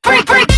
freak, freak.